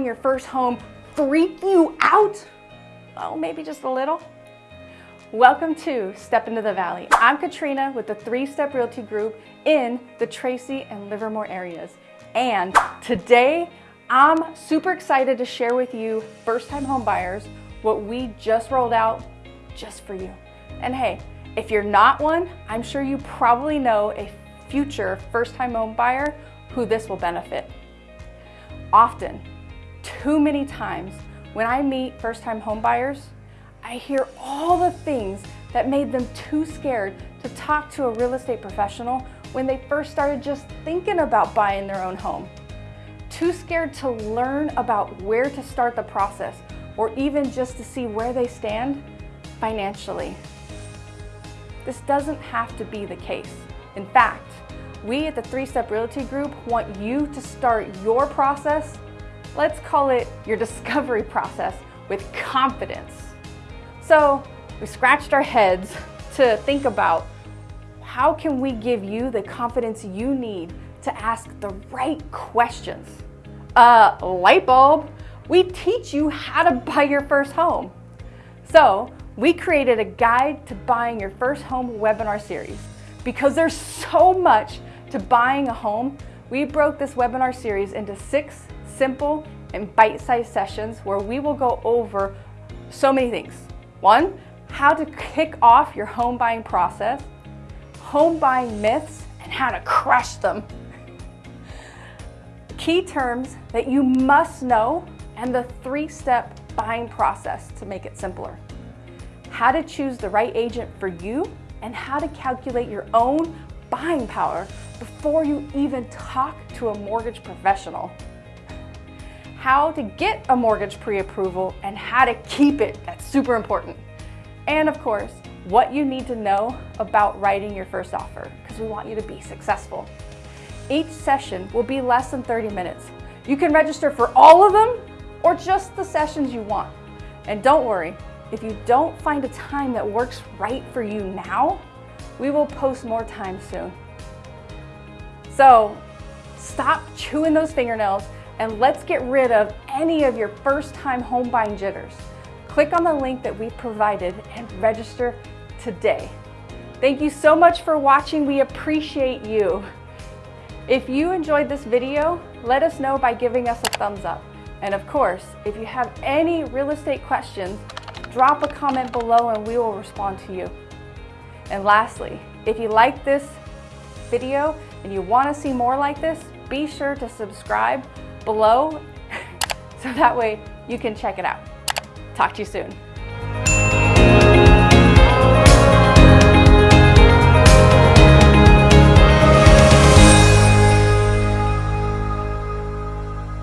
your first home freak you out? Oh, maybe just a little. Welcome to Step Into the Valley. I'm Katrina with the Three Step Realty Group in the Tracy and Livermore areas. And today, I'm super excited to share with you first-time home buyers what we just rolled out just for you. And hey, if you're not one, I'm sure you probably know a future first-time home buyer who this will benefit. Often, too many times, when I meet first-time home buyers, I hear all the things that made them too scared to talk to a real estate professional when they first started just thinking about buying their own home. Too scared to learn about where to start the process or even just to see where they stand financially. This doesn't have to be the case. In fact, we at the Three Step Realty Group want you to start your process, let's call it your discovery process, with confidence. So we scratched our heads to think about how can we give you the confidence you need to ask the right questions? Uh, light bulb, we teach you how to buy your first home. So we created a guide to buying your first home webinar series. Because there's so much to buying a home, we broke this webinar series into six simple and bite-sized sessions where we will go over so many things. One, how to kick off your home buying process, home buying myths and how to crush them, key terms that you must know, and the three-step buying process to make it simpler, how to choose the right agent for you, and how to calculate your own buying power before you even talk to a mortgage professional. How to get a mortgage pre-approval and how to keep it, that's super important. And of course, what you need to know about writing your first offer because we want you to be successful. Each session will be less than 30 minutes. You can register for all of them or just the sessions you want. And don't worry, if you don't find a time that works right for you now, we will post more time soon. So stop chewing those fingernails and let's get rid of any of your first time home buying jitters. Click on the link that we provided and register today. Thank you so much for watching. We appreciate you. If you enjoyed this video, let us know by giving us a thumbs up. And of course, if you have any real estate questions, drop a comment below and we will respond to you. And lastly, if you like this video and you want to see more like this, be sure to subscribe below so that way you can check it out. Talk to you soon.